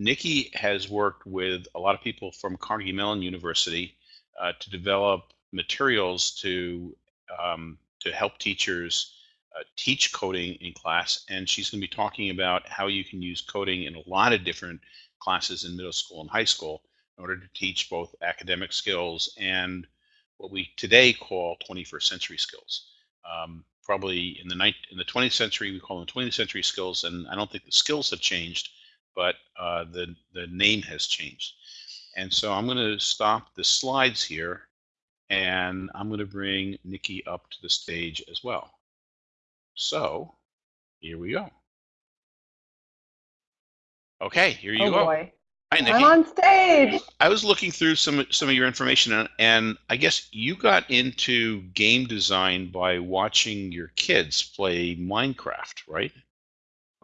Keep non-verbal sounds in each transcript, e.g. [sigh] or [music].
Nikki has worked with a lot of people from Carnegie Mellon University uh, to develop materials to um, to help teachers uh, teach coding in class, and she's going to be talking about how you can use coding in a lot of different classes in middle school and high school in order to teach both academic skills and what we today call 21st century skills. Um, probably in the in the 20th century, we call them 20th century skills, and I don't think the skills have changed, but uh, the the name has changed. And so I'm going to stop the slides here, and I'm going to bring Nikki up to the stage as well. So here we go. Okay, here you oh go. Boy. Hi, Nikki. I'm on stage. I was looking through some some of your information, and, and I guess you got into game design by watching your kids play Minecraft, right?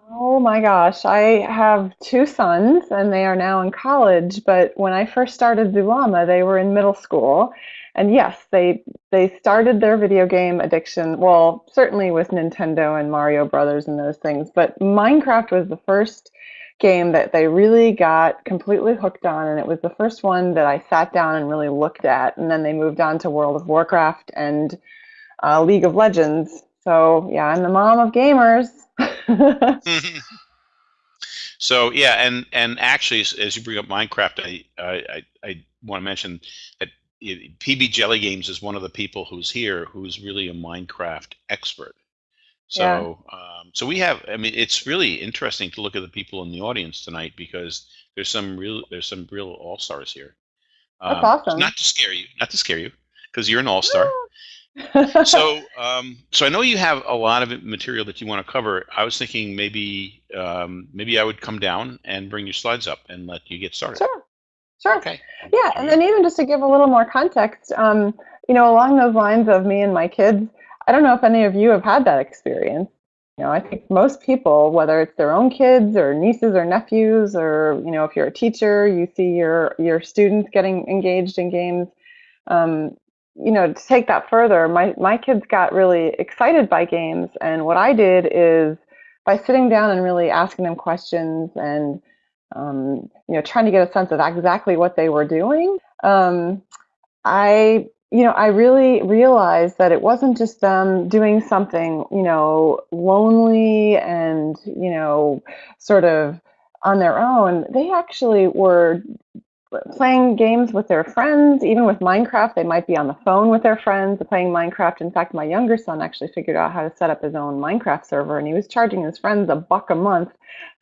Oh my gosh, I have two sons and they are now in college, but when I first started Zulama, they were in middle school. And yes, they they started their video game addiction, well, certainly with Nintendo and Mario Brothers and those things, but Minecraft was the first game that they really got completely hooked on and it was the first one that I sat down and really looked at and then they moved on to World of Warcraft and uh, League of Legends. So yeah, I'm the mom of gamers. [laughs] so yeah, and and actually, as you bring up Minecraft, I I, I want to mention that PB Jelly Games is one of the people who's here who's really a Minecraft expert. So yeah. um, so we have. I mean, it's really interesting to look at the people in the audience tonight because there's some real there's some real all stars here. Um, That's awesome. Not to scare you, not to scare you, because you're an all star so, [laughs] um, so I know you have a lot of material that you want to cover. I was thinking maybe, um, maybe I would come down and bring your slides up and let you get started. Sure. Sure. Okay. Yeah, and then even just to give a little more context, um, you know, along those lines of me and my kids, I don't know if any of you have had that experience. You know, I think most people, whether it's their own kids or nieces or nephews, or you know, if you're a teacher, you see your your students getting engaged in games. Um, you know, to take that further, my, my kids got really excited by games. And what I did is by sitting down and really asking them questions and, um, you know, trying to get a sense of exactly what they were doing, um, I, you know, I really realized that it wasn't just them doing something, you know, lonely and, you know, sort of on their own. They actually were playing games with their friends, even with Minecraft, they might be on the phone with their friends playing Minecraft. In fact, my younger son actually figured out how to set up his own Minecraft server, and he was charging his friends a buck a month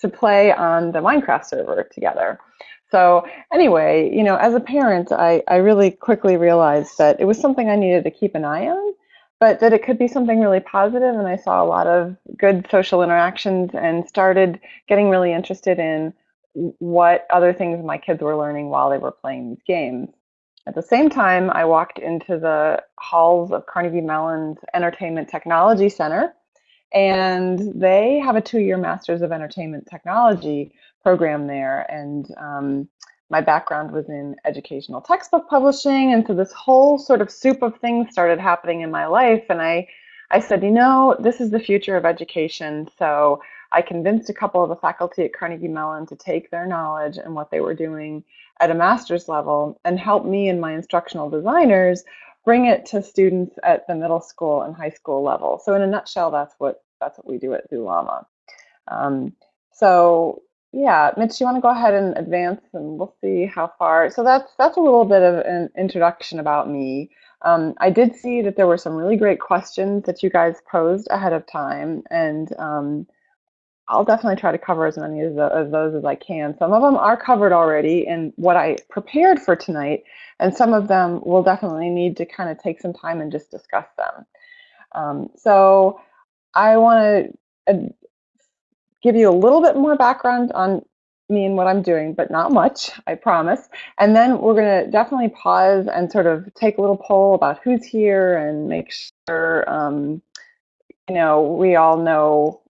to play on the Minecraft server together. So anyway, you know, as a parent, I, I really quickly realized that it was something I needed to keep an eye on, but that it could be something really positive, and I saw a lot of good social interactions and started getting really interested in what other things my kids were learning while they were playing these games. At the same time, I walked into the halls of Carnegie Mellon's Entertainment Technology Center, and they have a two-year Masters of Entertainment Technology program there. And um, my background was in educational textbook publishing, and so this whole sort of soup of things started happening in my life. And I, I said, you know, this is the future of education, so I convinced a couple of the faculty at Carnegie Mellon to take their knowledge and what they were doing at a master's level and help me and my instructional designers bring it to students at the middle school and high school level. So in a nutshell, that's what that's what we do at Zulama. Um, so yeah, Mitch, you want to go ahead and advance and we'll see how far. So that's that's a little bit of an introduction about me. Um, I did see that there were some really great questions that you guys posed ahead of time, and um, I'll definitely try to cover as many of, those as I can. Some of them are covered already in what I prepared for tonight, and some of them will definitely need to kind of take some time and just discuss them. Um, so I want to uh, give you a little bit more background on me and what I'm doing, but not much, I promise. And then we're going to definitely pause and sort of take a little poll about who's here and make sure, um, you know, we all know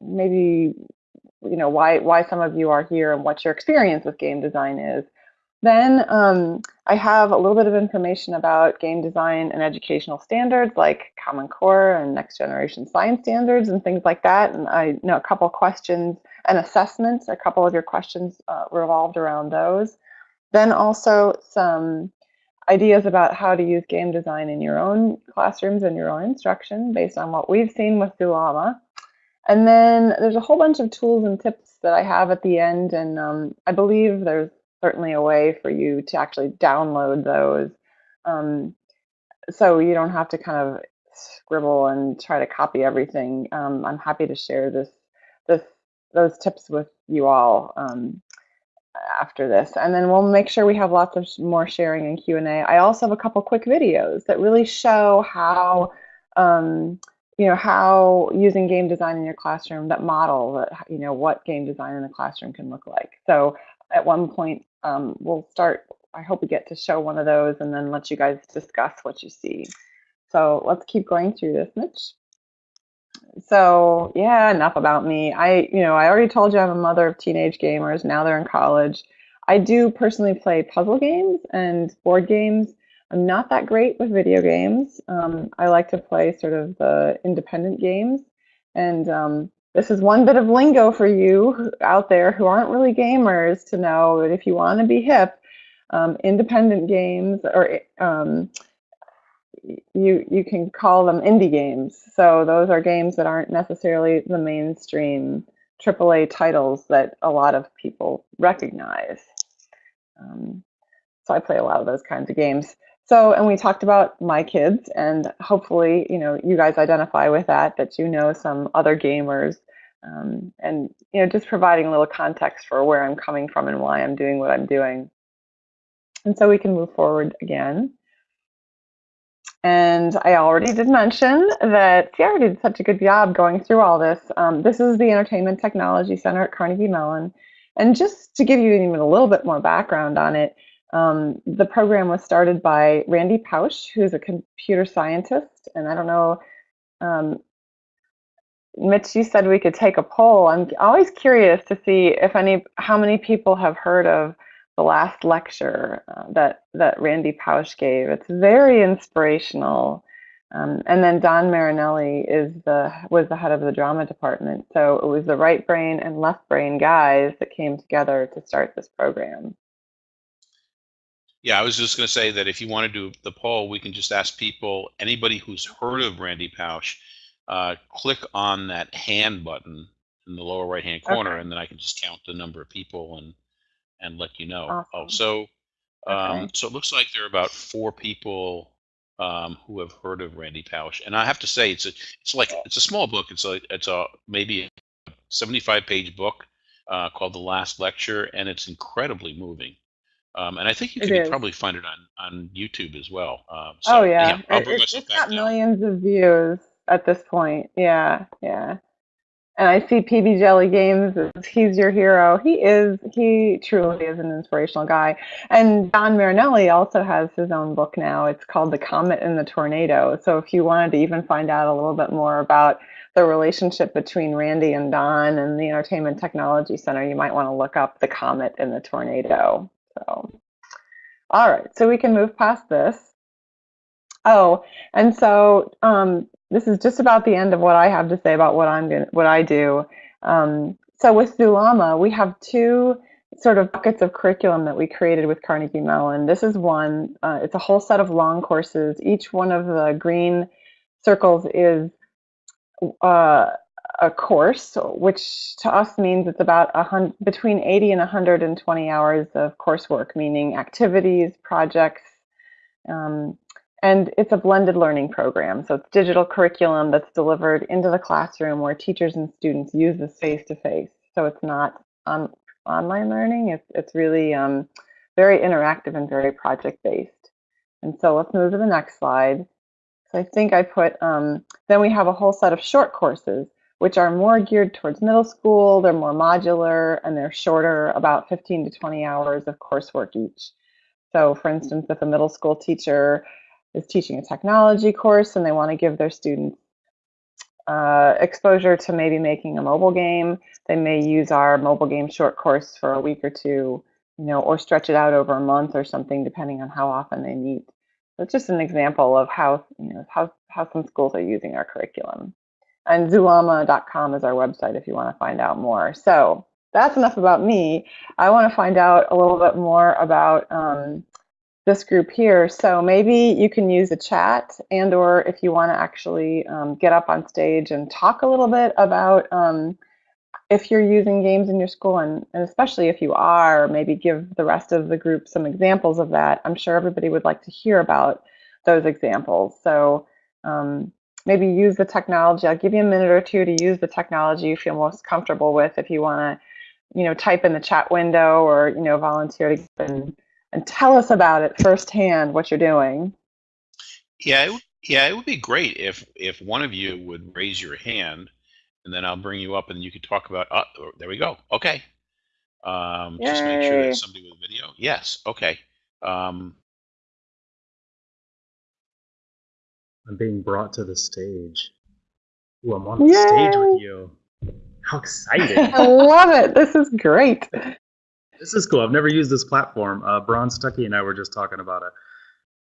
maybe you know why why some of you are here and what your experience with game design is. Then um, I have a little bit of information about game design and educational standards like Common Core and next generation science standards and things like that. And I know a couple questions and assessments. A couple of your questions uh, revolved around those. Then also some ideas about how to use game design in your own classrooms and your own instruction based on what we've seen with Zulama. And then there's a whole bunch of tools and tips that I have at the end, and um, I believe there's certainly a way for you to actually download those. Um, so you don't have to kind of scribble and try to copy everything. Um, I'm happy to share this, this, those tips with you all um, after this, and then we'll make sure we have lots of more sharing and Q and A. I also have a couple quick videos that really show how. You know how using game design in your classroom that model that you know what game design in the classroom can look like so at one point um, we'll start i hope we get to show one of those and then let you guys discuss what you see so let's keep going through this, Mitch. So yeah, enough about me. I, you know, I already told you I'm a mother of teenage gamers. Now they're in college. I do personally play puzzle games and board games. I'm not that great with video games. Um, I like to play sort of the independent games. And um, this is one bit of lingo for you out there who aren't really gamers to know that if you want to be hip, um, independent games or um, you you can call them indie games. So those are games that aren't necessarily the mainstream AAA titles that a lot of people recognize. Um, so I play a lot of those kinds of games. So, and we talked about my kids, and hopefully, you know, you guys identify with that, that you know some other gamers, um, and you know, just providing a little context for where I'm coming from and why I'm doing what I'm doing. And so we can move forward again. And I already did mention that Sierra did such a good job going through all this. Um, this is the Entertainment Technology Center at Carnegie Mellon. And just to give you even a little bit more background on it, um, the program was started by Randy Pausch, who's a computer scientist. And I don't know, um, Mitch, you said we could take a poll. I'm always curious to see if any, how many people have heard of the last lecture uh, that that Randy Pausch gave. It's very inspirational. Um, and then Don Marinelli is the was the head of the drama department. So it was the right brain and left brain guys that came together to start this program. Yeah, I was just going to say that if you want to do the poll, we can just ask people, anybody who's heard of Randy Pausch, uh, click on that hand button in the lower right hand corner, okay. and then I can just count the number of people and and let you know. Oh, so um, Okay. so it looks like there are about four people um, who have heard of Randy Pausch, and I have to say it's a it's like it's a small book. It's a it's a maybe a 75 page book uh, called The Last Lecture, and it's incredibly moving. Um, and I think you It can is. probably find it on on YouTube as well. Um, Oh so yeah, anyhow, I'll it, bring it, myself it's back got down. millions of views at this point. Yeah, yeah. And I see PB Jelly Games. as He's your hero. He is. He truly is an inspirational guy. And Don Marinelli also has his own book now. It's called The Comet and the Tornado. So if you wanted to even find out a little bit more about the relationship between Randy and Don and the Entertainment Technology Center, you might want to look up The Comet and the Tornado. So, all right. So we can move past this. Oh, and so um, this is just about the end of what I have to say about what I'm gonna, what I do. Um, so with Zulama, we have two sort of buckets of curriculum that we created with Carnegie Mellon. This is one. Uh, it's a whole set of long courses. Each one of the green circles is uh, a course, which to us means it's about a hundred, between 80 and 120 hours of coursework, meaning activities, projects, um, and it's a blended learning program. So it's digital curriculum that's delivered into the classroom where teachers and students use this face to face. So it's not on, online learning, it's, it's really um, very interactive and very project based. And so let's move to the next slide. So I think I put, um, then we have a whole set of short courses, which are more geared towards middle school. They're more modular and they're shorter, about 15 to 20 hours of coursework each. So for instance, if a middle school teacher is teaching a technology course and they want to give their students uh, exposure to maybe making a mobile game, they may use our mobile game short course for a week or two, you know, or stretch it out over a month or something, depending on how often they meet. It's just an example of how, you know, how, how some schools are using our curriculum. And zulama.com is our website if you want to find out more. So that's enough about me. I want to find out a little bit more about um, this group here. So maybe you can use the chat and or if you want to actually um, get up on stage and talk a little bit about um, if you're using games in your school and, and especially if you are, maybe give the rest of the group some examples of that. I'm sure everybody would like to hear about those examples. So um, maybe use the technology. I'll give you a minute or two to use the technology you feel most comfortable with if you want to, you know, type in the chat window or, you know, volunteer to and, and tell us about it firsthand, what you're doing. Yeah, it, yeah, it would be great if if one of you would raise your hand and then I'll bring you up and you can talk about, uh, there we go. Okay. Um, just make sure that somebody with video. Yes. Okay. Um, I'm being brought to the stage. Ooh, I'm on the stage with you. How exciting! [laughs] I love it. This is great. this is cool. I've never used this platform. Uh, Bron Stuckey and I were just talking about it.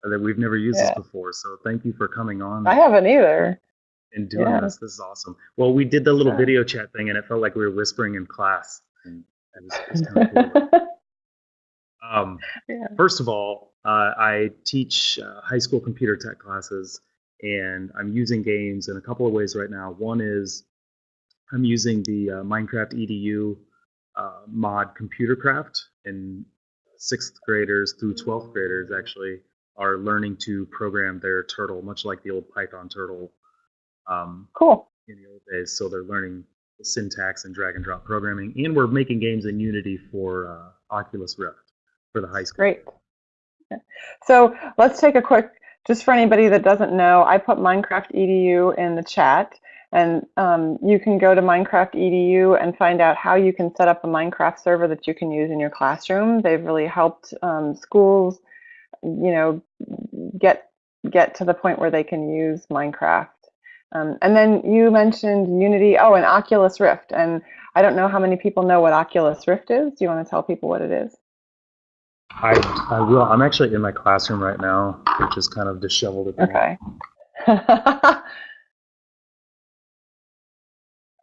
uh, That we've never used Yeah. this before. So thank you for coming on I haven't either. and doing yeah. this. This is awesome. Well, we did the little Yeah. video chat thing, and it felt like we were whispering in class. And it was, it was kind of cool. [laughs] Um. First of all, uh, I teach uh, high school computer tech classes, and I'm using games in a couple of ways right now. One is I'm using the uh, Minecraft EDU uh, mod Computercraft, and sixth graders through 12th graders actually are learning to program their turtle, much like the old Python turtle um, cool. in the old days. So they're learning the syntax and drag and drop programming, and we're making games in Unity for uh, Oculus Rift for the high school. Great. So let's take a quick, just for anybody that doesn't know, I put Minecraft EDU in the chat, and um, you can go to Minecraft EDU and find out how you can set up a Minecraft server that you can use in your classroom. They've really helped um, schools, you know, get get to the point where they can use Minecraft. Um, and then you mentioned Unity, oh, and Oculus Rift, and I don't know how many people know what Oculus Rift is. Do you want to tell people what it is? I, I will. I'm actually in my classroom right now, which is kind of disheveled at the moment. Okay. [laughs]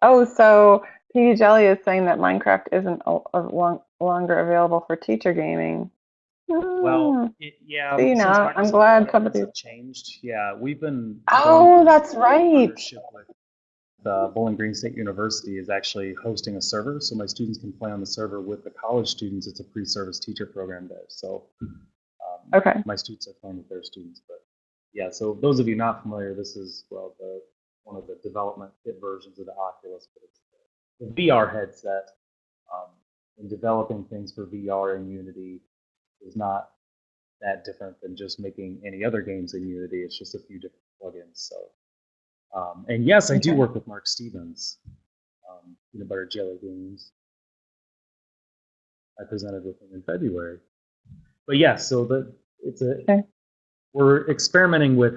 oh, so PB Jelly is saying that Minecraft isn't a, a long, longer available for teacher gaming. Hmm. Well, it, yeah. See, now, I'm glad requirements somebody- changed. Yeah, we've been. Oh, that's right. with The Bowling Green State University is actually hosting a server, so my students can play on the server with the college students. It's a pre-service teacher program there, so um, Okay. my students are playing with their students. But yeah, so those of you not familiar, this is well the one of the development kit versions of the Oculus, but it's the, the VR headset. Um, and developing things for VR in Unity is not that different than just making any other games in Unity. It's just a few different plugins. So, um, and yes, I do work with Mark Stevens, um, Peanut Butter Jelly Games. I presented with him in February. But yes, so the it's a Okay. we're experimenting with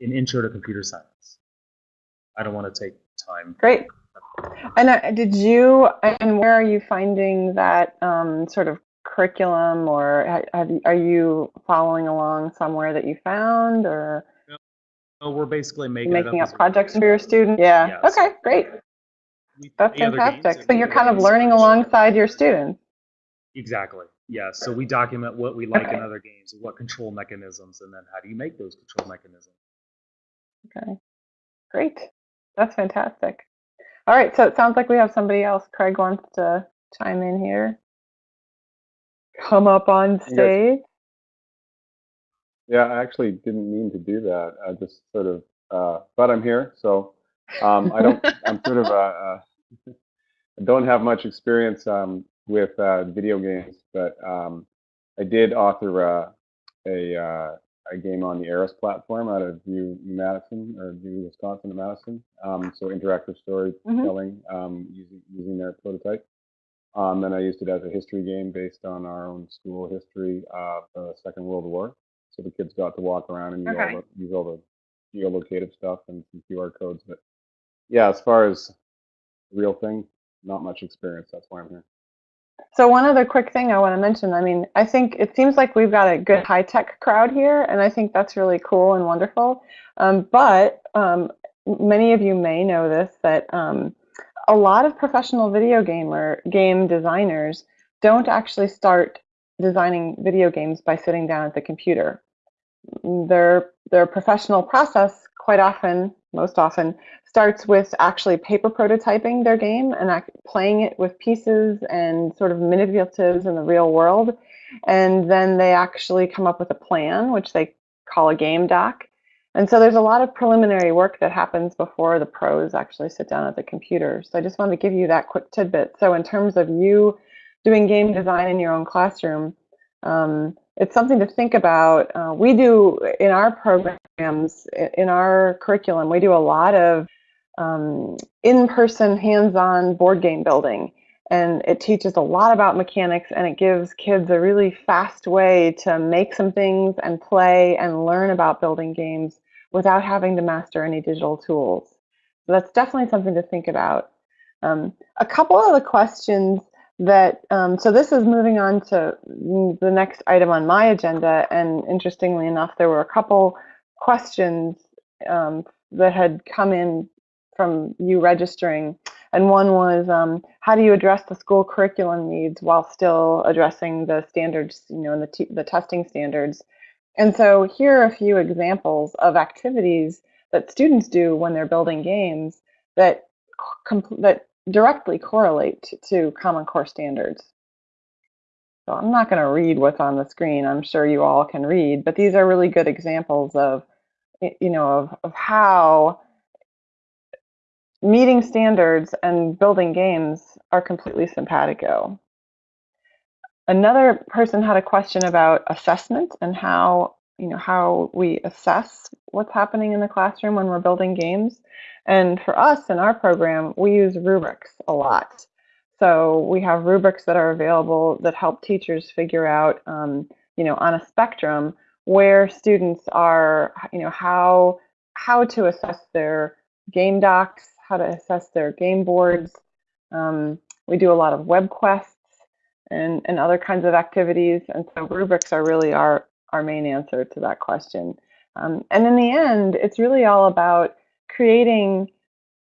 an intro to computer science. I don't want to take time. Great. And uh, did you, and where are you finding that um, sort of curriculum or ha- have are you following along somewhere that you found or So we're basically making, making up up projects for your students? Yeah. Yes. Okay, great. That's play other games fantastic. So you're kind of learning alongside your students. Exactly. Yeah. So we document what we like in other games, what control mechanisms, and then how do you make those control mechanisms. Okay, great. That's fantastic. All right, so it sounds like we have somebody else. Craig wants to chime in here. Come up on stage. Yeah, I actually didn't mean to do that. I just sort of, uh, but I'm here, so um, I don't. I'm sort of. Uh, uh, I [laughs] don't have much experience um, with uh, video games, but um, I did author uh, a uh, a game on the ARIS platform out of U Madison or U Wisconsin to Madison. Um, so interactive storytelling um, using using their prototype. Um, and I used it as a history game based on our own school history of the Second World War. So the kids got to walk around and use, Okay. all, the, use all the geolocative stuff and some QR codes. But yeah, as far as the real thing, not much experience. That's why I'm here. So one other quick thing I want to mention. I mean, I think it seems like we've got a good high tech crowd here, and I think that's really cool and wonderful. Um, but um, many of you may know this, that um, a lot of professional video gamer game designers don't actually start designing video games by sitting down at the computer. Their their professional process quite often, most often, starts with actually paper prototyping their game and playing it with pieces and sort of manipulatives in the real world. And then they actually come up with a plan, which they call a game doc. And so there's a lot of preliminary work that happens before the pros actually sit down at the computer. So I just wanted to give you that quick tidbit. So in terms of you doing game design in your own classroom, um, it's something to think about. Uh, we do in our programs, in our curriculum, we do a lot of um, in-person, hands-on board game building. And it teaches a lot about mechanics and it gives kids a really fast way to make some things and play and learn about building games without having to master any digital tools. So that's definitely something to think about. Um, a couple of the questions that, um, so this is moving on to the next item on my agenda, and interestingly enough, there were a couple questions um, that had come in from you registering. And one was, um, how do you address the school curriculum needs while still addressing the standards, you know, and the, the testing standards? And so here are a few examples of activities that students do when they're building games that that directly correlate to Common Core standards. So I'm not going to read what's on the screen. I'm sure you all can read, but these are really good examples of, you know, of, of how meeting standards and building games are completely simpatico. Another person had a question about assessment and how you know how we assess what's happening in the classroom when we're building games. And for us in our program, we use rubrics a lot. So we have rubrics that are available that help teachers figure out, um, you know, on a spectrum where students are, you know, how how to assess their game docs, how to assess their game boards. Um, we do a lot of web quests and, and other kinds of activities. And so rubrics are really our, our main answer to that question. Um, and in the end, it's really all about creating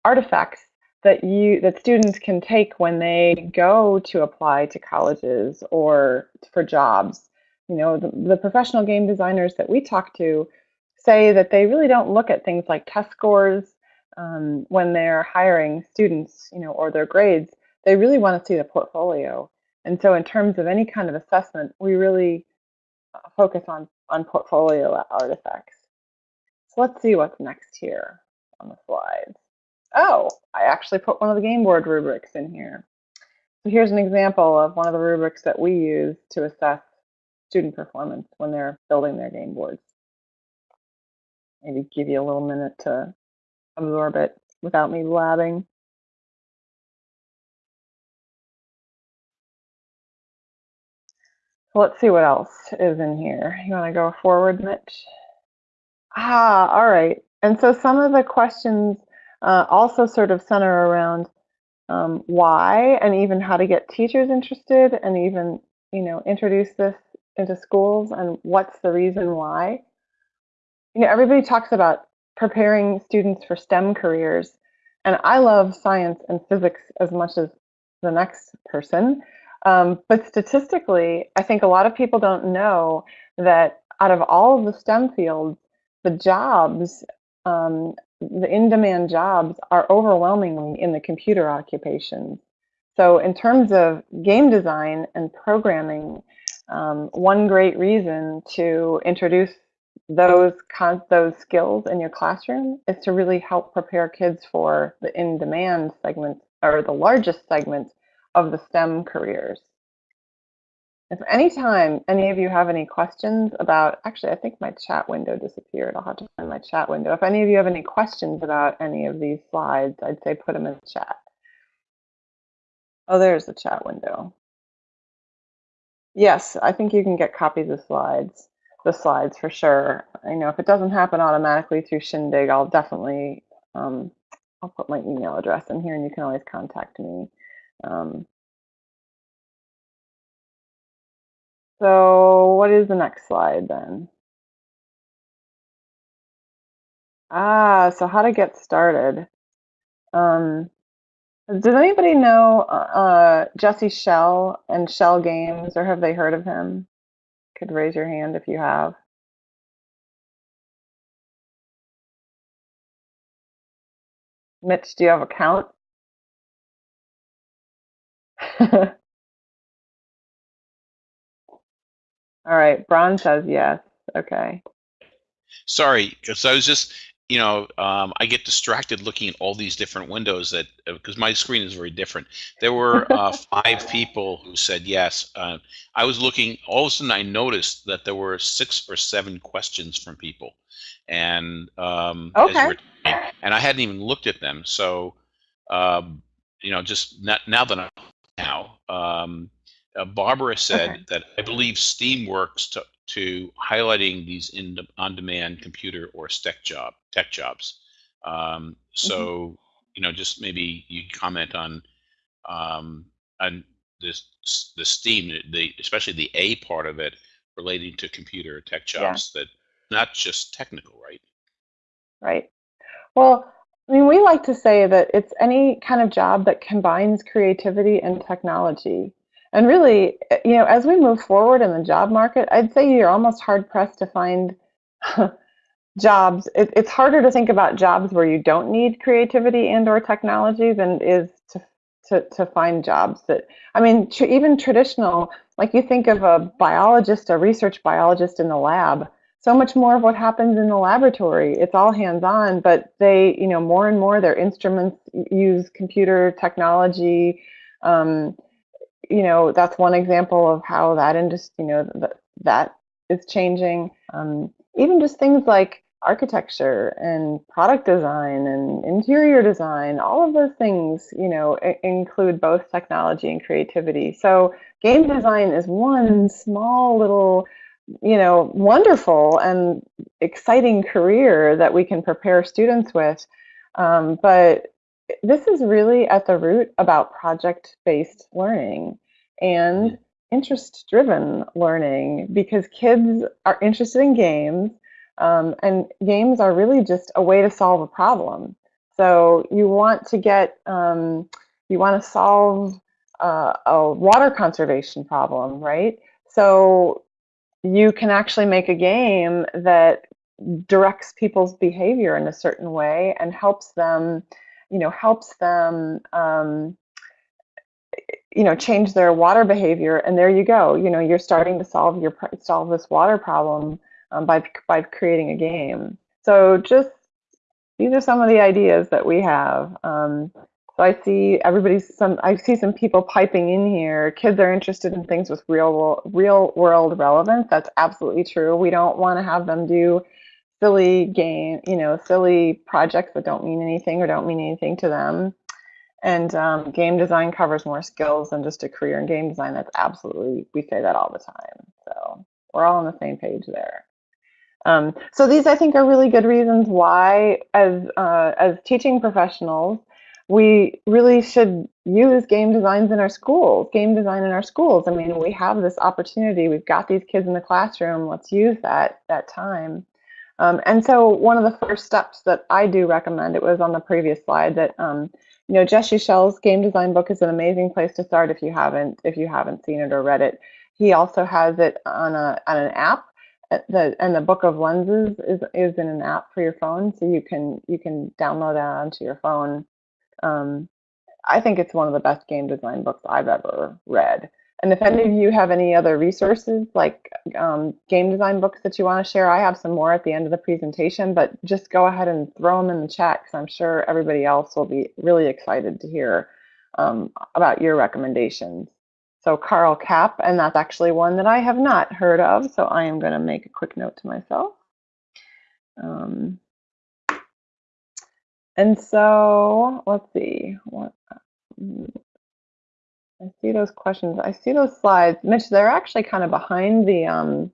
artifacts that you that students can take when they go to apply to colleges or for jobs. You know, the, the professional game designers that we talk to say that they really don't look at things like test scores um, when they're hiring students, you know, or their grades. They really want to see the portfolio. And so in terms of any kind of assessment, we really focus on, on portfolio artifacts. So let's see what's next here on the slides. Oh, I actually put one of the game board rubrics in here. So here's an example of one of the rubrics that we use to assess student performance when they're building their game boards. Maybe give you a little minute to absorb it without me blabbing. Let's see what else is in here. You want to go forward, Mitch? Ah, all right. And so some of the questions uh, also sort of center around um, why and even how to get teachers interested and even, you know, introduce this into schools and what's the reason why. You know, everybody talks about preparing students for STEM careers. And I love science and physics as much as the next person. Um, but statistically, I think a lot of people don't know that out of all of the STEM fields, the jobs, um, the in-demand jobs are overwhelmingly in the computer occupations. So in terms of game design and programming, um, one great reason to introduce those those skills in your classroom is to really help prepare kids for the in-demand segments or the largest segments of the STEM careers. If anytime any of you have any questions about, actually, I think my chat window disappeared. I'll have to find my chat window. If any of you have any questions about any of these slides, I'd say put them in the chat. Oh, there's the chat window. Yes, I think you can get copies of slides the slides for sure. I know if it doesn't happen automatically through Shindig, I'll definitely, um, I'll put my email address in here and you can always contact me. Um, so what is the next slide then? Ah, so how to get started. Um, does anybody know uh, Jesse Schell and Schell Games, or have they heard of him? Could raise your hand if you have. Mitch, do you have a count? [laughs] All right, Bron says yes. Okay. Sorry, because I was just, you know, um, I get distracted looking at all these different windows that because my screen is very different. There were uh, [laughs] five people who said yes. Uh, I was looking. All of a sudden, I noticed that there were six or seven questions from people, and um, okay. and I hadn't even looked at them. So, um, you know, just not, now that I'm um, uh, Barbara said okay. that I believe Steamworks to, to highlighting these in on-demand computer or tech job tech jobs. Um, so mm-hmm. you know, just maybe you comment on um, on this the STEAM, the especially the A part of it relating to computer tech jobs yeah. that not just technical, right? Right. Well, I mean, we like to say that it's any kind of job that combines creativity and technology. And really, eh, you know, as we move forward in the job market, I'd say you're almost hard pressed to find [laughs] jobs. It, it's harder to think about jobs where you don't need creativity and or technology than is to to, to find jobs that I mean, tr- even traditional, like you think of a biologist, a research biologist in the lab. So much more of what happens in the laboratory, it's all hands-on, but they, you know, more and more their instruments use computer technology. Um, you know, that's one example of how that industry, you know, that that is changing. Um, even just things like architecture and product design and interior design, all of those things, you know, include both technology and creativity. So game design is one small little, you know, wonderful and exciting career that we can prepare students with. Um, but this is really at the root about project-based learning and mm-hmm. interest-driven learning because kids are interested in games um, and games are really just a way to solve a problem. So you want to get, um, you want to solve uh, a water conservation problem, right? So you can actually make a game that directs people's behavior in a certain way and helps them you know, helps them, um, you know, change their water behavior. And there you go. You know, you're starting to solve your solve this water problem um, by by creating a game. So just these are some of the ideas that we have. Um, so I see everybody's some. I see some people piping in here. Kids are interested in things with real real world relevance. That's absolutely true. We don't want to have them do silly game, you know, silly projects that don't mean anything or don't mean anything to them. And um, game design covers more skills than just a career in game design. That's absolutely, we say that all the time. So we're all on the same page there. Um, so these, I think, are really good reasons why, as uh, as teaching professionals, we really should use game designs in our schools, game design in our schools. I mean, we have this opportunity. We've got these kids in the classroom. Let's use that that time. Um, and so one of the first steps that I do recommend, it was on the previous slide, that um, you know Jesse Schell's game design book is an amazing place to start if you haven't if you haven't seen it or read it. He also has it on a on an app. Uh, the and the book of lenses is is in an app for your phone, so you can you can download that onto your phone. Um, I think it's one of the best game design books I've ever read. And if any of you have any other resources like um, game design books that you want to share, I have some more at the end of the presentation, but just go ahead and throw them in the chat because I'm sure everybody else will be really excited to hear um, about your recommendations. So Karl Kapp, and that's actually one that I have not heard of, so I am going to make a quick note to myself. Um, and so let's see, what, I see those questions. I see those slides. Mitch, they're actually kind of behind the um,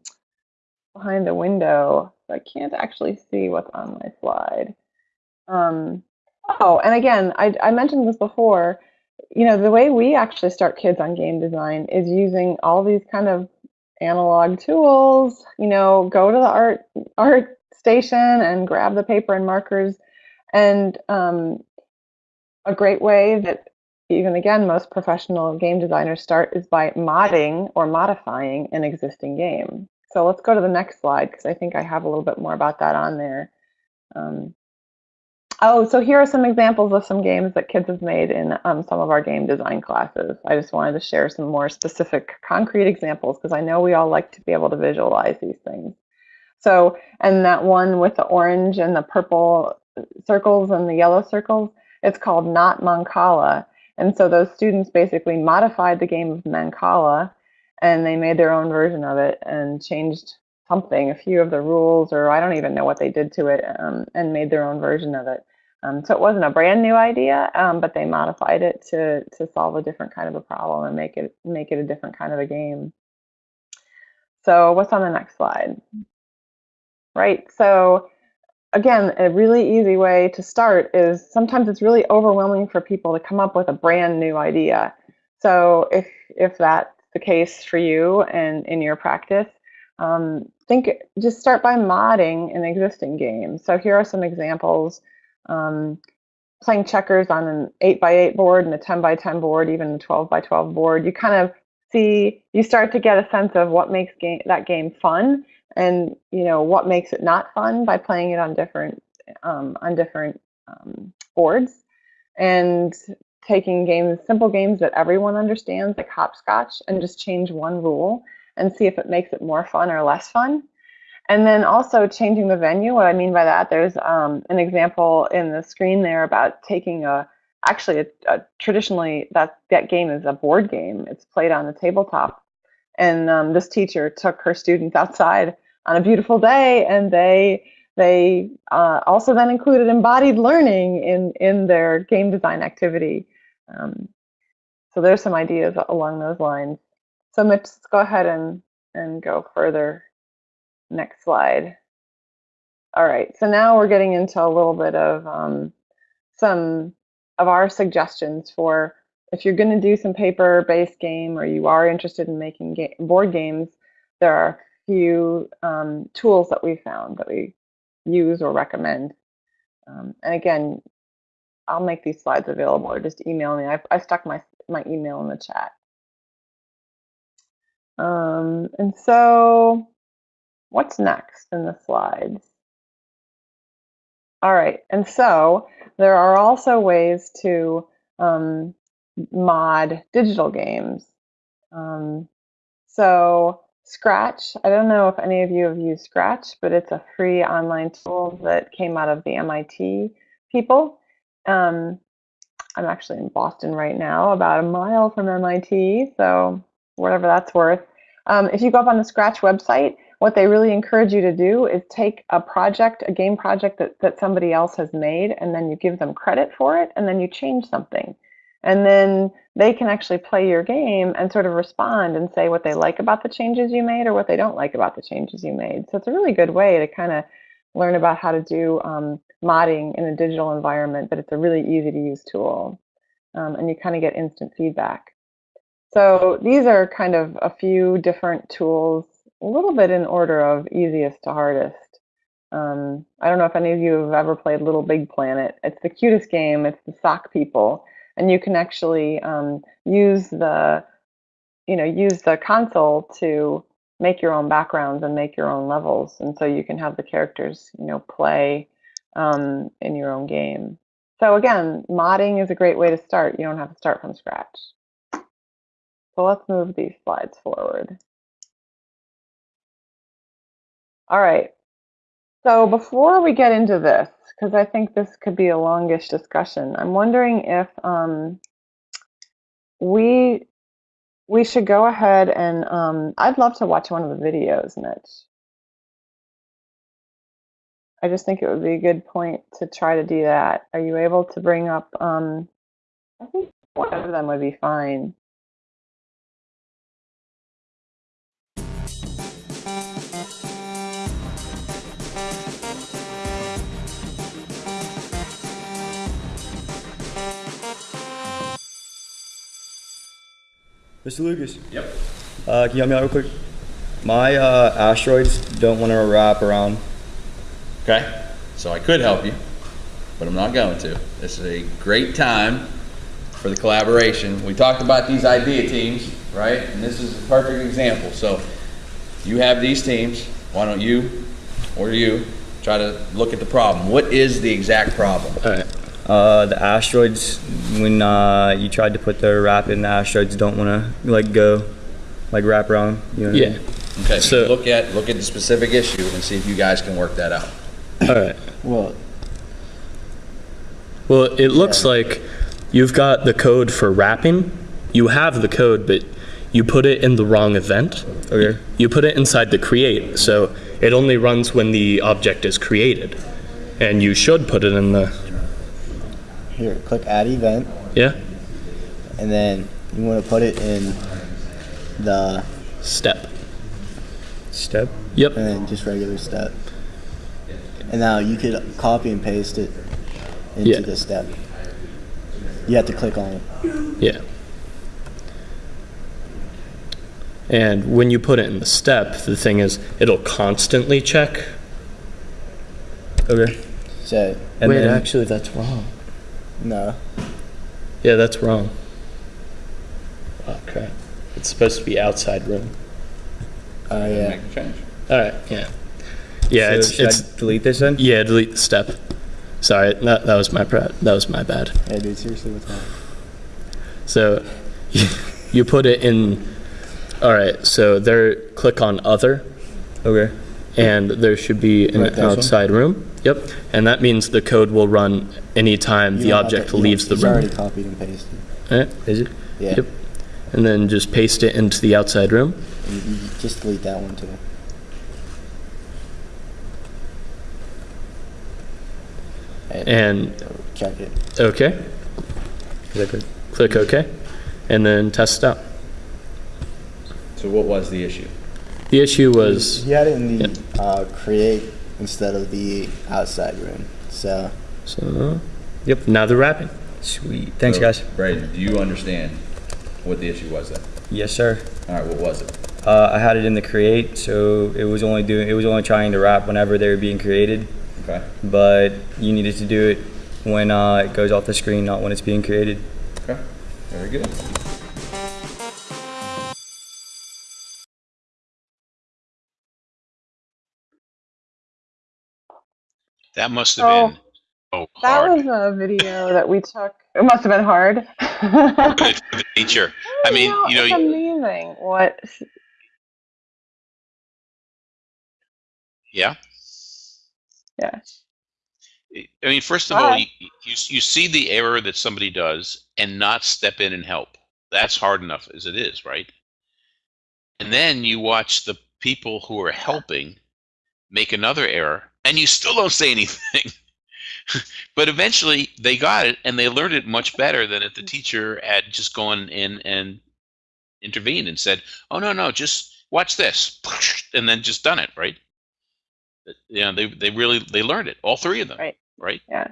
behind the window. So I can't actually see what's on my slide. Um, oh, and again, I, I mentioned this before. You know, the way we actually start kids on game design is using all these kind of analog tools. You know, go to the art art station and grab the paper and markers. And um, a great way that even again most professional game designers start is by modding or modifying an existing game. So let's go to the next slide because I think I have a little bit more about that on there. Um, oh, so here are some examples of some games that kids have made in um, some of our game design classes. I just wanted to share some more specific concrete examples because I know we all like to be able to visualize these things. So, and that one with the orange and the purple circles and the yellow circles, it's called Not Mancala. And so those students basically modified the game of Mancala and they made their own version of it and changed something, a few of the rules, or I don't even know what they did to it, um, and made their own version of it. Um, so it wasn't a brand new idea, um, but they modified it to to solve a different kind of a problem and make it make it a different kind of a game. So what's on the next slide? Right. So again, a really easy way to start is sometimes it's really overwhelming for people to come up with a brand new idea. So if if that's the case for you and in your practice, um, think just start by modding an existing game. So here are some examples. Um, playing checkers on an 8 by 8 board and a 10 by 10 board, even a 12 by 12 board, you kind of see, you start to get a sense of what makes game, that game fun and you know what makes it not fun by playing it on different um, on different um, boards and taking games, simple games that everyone understands, like hopscotch, and just change one rule and see if it makes it more fun or less fun. And then also changing the venue. What I mean by that, there's um, an example in the screen there about taking a, actually a, a, traditionally that, that game is a board game. It's played on the tabletop. And um, this teacher took her students outside on a beautiful day and they they uh, also then included embodied learning in, in their game design activity. Um, so there's some ideas along those lines. So let's go ahead and, and go further. Next slide. All right, so now we're getting into a little bit of um, some of our suggestions for if you're going to do some paper-based game or you are interested in making ga board games, there are a few um, tools that we found that we use or recommend. Um, and again, I'll make these slides available or just email me. I, I stuck my, my email in the chat. Um, and so what's next in the slides? All right, and so there are also ways to um, mod digital games. Um, so Scratch, I don't know if any of you have used Scratch, but it's a free online tool that came out of the MIT people. Um, I'm actually in Boston right now, about a mile from MIT, so whatever that's worth. Um, if you go up on the Scratch website, what they really encourage you to do is take a project, a game project that, that somebody else has made, and then you give them credit for it, and then you change something. And then they can actually play your game and sort of respond and say what they like about the changes you made or what they don't like about the changes you made. So it's a really good way to kind of learn about how to do um, modding in a digital environment, but it's a really easy to use tool. Um, and you kind of get instant feedback. So these are kind of a few different tools, a little bit in order of easiest to hardest. Um, I don't know if any of you have ever played Little Big Planet. It's the cutest game. It's the sock people, and you can actually um, use the, you know, use the console to make your own backgrounds and make your own levels, and so you can have the characters, you know, play um, in your own game. So again, modding is a great way to start. You don't have to start from scratch. So let's move these slides forward. All right. So before we get into this, because I think this could be a longish discussion, I'm wondering if um, we we should go ahead and um, I'd love to watch one of the videos, Mitch. I just think it would be a good point to try to do that. Are you able to bring up? Um, I think one of them would be fine. Mr. Lucas. Yep. Uh, can you help me out real quick? My uh, asteroids don't want to wrap around Okay? So I could help you, but I'm not going to. This is a great time for the collaboration. We talked about these idea teams, right? And this is a perfect example. So you have these teams. Why don't you or you try to look at the problem? What is the exact problem? All right. Uh, the asteroids, when uh, you tried to put the wrap in, the asteroids don't want to like go, like wrap around. You know what I Yeah. mean? Okay, so So- look at look at the specific issue and see if you guys can work that out. All right. Well, Well, it looks like you've got the code for wrapping. You have the code, but you put it in the wrong event. Okay. You put it inside the create, so it only runs when the object is created. And you should put it in the here, click add event, yeah and then you want to put it in the, step. step, Yep. and then just regular step. And now you could copy and paste it into Yeah. the step. You have to click on it. Yeah. And when you put it in the step, the thing is, it'll constantly check. Okay. So, And Wait, then, actually, that's wrong. No. Yeah, that's wrong. Oh crap! It's supposed to be outside room. Oh, yeah. Make a change. All right. Yeah. Yeah. So it's should I it's delete this then? yeah. Delete the step. Sorry, that, that was my pra- that was my bad. Hey, dude, seriously, what's wrong? So you, [laughs] you put it in. All right. So there, click on other. Okay. And there should be an Right, this one? outside room. Yep. And that means the code will run anytime You the object to- leaves don't- the It's already room. copied and pasted. All right. Is it? Yeah. Yep. And then just paste it into the outside room. And you, you just delete that one too. And, And check it. okay. Click, click OK. And then test it out. So what was the issue? The issue was You had it in the uh, create instead of the outside room. So so. Yep. Now they're wrapping. sweet. Thanks, So, guys. Braden, do you understand what the issue was then? Yes, sir. All right, what was it? Uh, I had it in the create, so it was only doing it was only trying to wrap whenever they were being created, Okay. but you needed to do it when uh, it goes off the screen, not when it's being created. Okay. Very good. That must have Oh, been oh That hard. was a video that we took. It must have been hard. the, for the teacher. I mean, you know, it's amazing what. yeah. Yeah. I mean, first of all, Hi. you, you you see the error that somebody does and not step in and help. That's hard enough as it is, right? And then you watch the people who are helping make another error, and you still don't say anything. [laughs] but eventually, they got it, and they learned it much better than if the teacher had just gone in and intervened and said, "Oh no, no, just watch this," [laughs] and then just done it, right? You know, they they really they learned it, all three of them, Right. right? Yeah.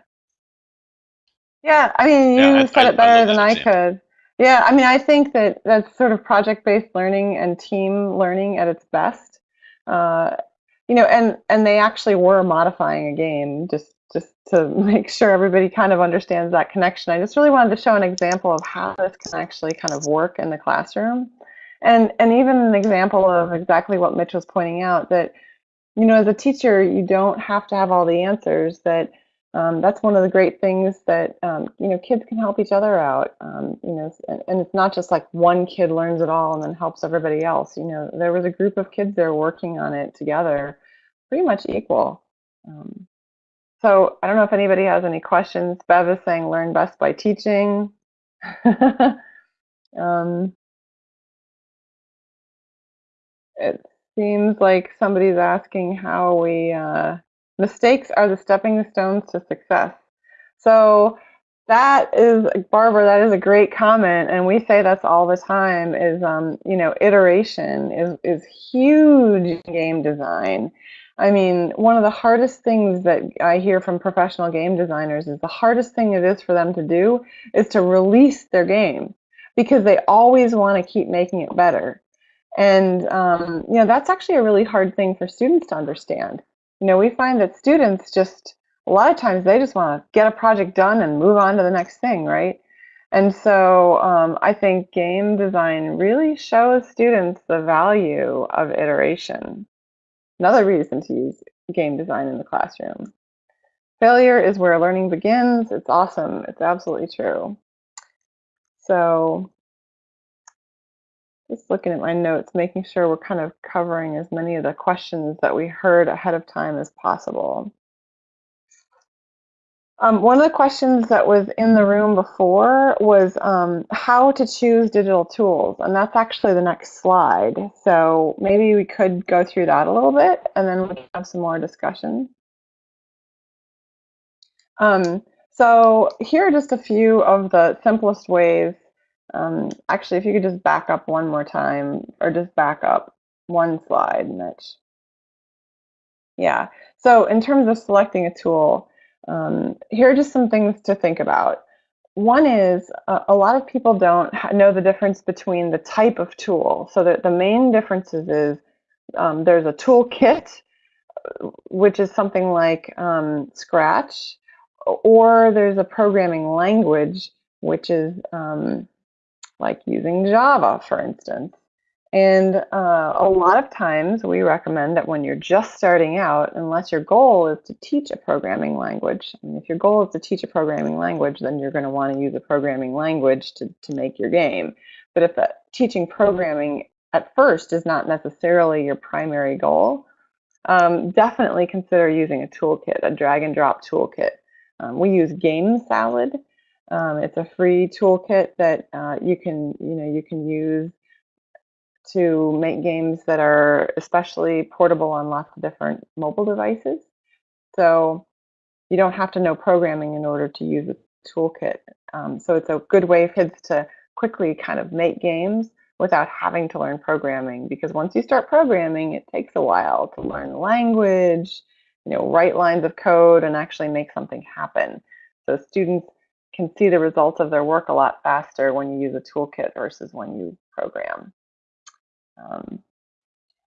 Yeah, I mean, you Yeah, said I- it better love than I example. could. Yeah, I mean, I think that that's sort of project-based learning and team learning at its best. Uh, you know, and and they actually were modifying a game just just to [laughs] make sure everybody kind of understands that connection. I just really wanted to show an example of how this can actually kind of work in the classroom, and and even an example of exactly what Mitch was pointing out that you know, as a teacher, you don't have to have all the answers. That um, that's one of the great things that um, you know kids can help each other out. Um, you know, and, it's not just like one kid learns it all and then helps everybody else. You know, there was a group of kids there working on it together, pretty much equal. Um, so I don't know if anybody has any questions. Bev is saying learn best by teaching. [laughs] um, it seems like somebody's asking how we uh, mistakes are the stepping stones to success. So that is Barbara. That is a great comment, and we say that's all the time. Is um, you know, iteration is is huge in game design. I mean, one of the hardest things that I hear from professional game designers is the hardest thing it is for them to do is to release their game because they always want to keep making it better. And um, you know that's actually a really hard thing for students to understand. You know, we find that students just a lot of times they just want to get a project done and move on to the next thing, right? And so um, I think game design really shows students the value of iteration. Another reason to use game design in the classroom. Failure is where learning begins. It's awesome. It's absolutely true. So just looking at my notes, making sure we're kind of covering as many of the questions that we heard ahead of time as possible. Um, one of the questions that was in the room before was um, how to choose digital tools, and that's actually the next slide. So maybe we could go through that a little bit, and then we can have some more discussion. Um, so here are just a few of the simplest ways. Um, actually, if you could just back up one more time, or just back up one slide, Mitch. Yeah, so in terms of selecting a tool, um, here are just some things to think about. One is uh, a lot of people don't know the difference between the type of tool. So that the main differences is um, there's a toolkit, which is something like um, Scratch, or there's a programming language, which is um, like using Java, for instance. And uh, a lot of times we recommend that when you're just starting out, unless your goal is to teach a programming language, if your goal is to teach a programming language, then you're going to want to use a programming language to, to make your game. But if the, teaching programming at first is not necessarily your primary goal, um, definitely consider using a toolkit, a drag and drop toolkit. Um, we use Game Salad. Um, it's a free toolkit that uh, you can, you know, you can use to make games that are especially portable on lots of different mobile devices. So you don't have to know programming in order to use a toolkit. Um, so it's a good way for kids to quickly kind of make games without having to learn programming because once you start programming, it takes a while to learn the language, you know, write lines of code and actually make something happen. So students can see the results of their work a lot faster when you use a toolkit versus when you program. Um,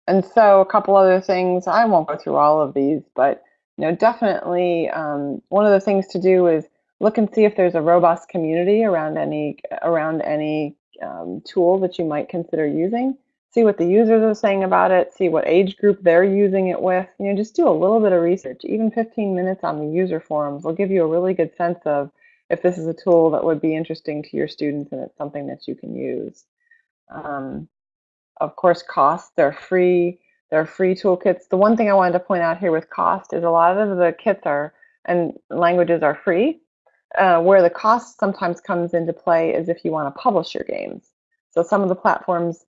and so a couple other things, I won't go through all of these, but you know, definitely um, one of the things to do is look and see if there's a robust community around any around any um, tool that you might consider using. See what the users are saying about it. See what age group they're using it with. You know, just do a little bit of research. Even 15 minutes on the user forums will give you a really good sense of if this is a tool that would be interesting to your students and it's something that you can use. Um, of course, costs, they're free. They're free toolkits. The one thing I wanted to point out here with cost is a lot of the kits are and languages are free. Uh, where the cost sometimes comes into play is if you want to publish your games. So some of the platforms,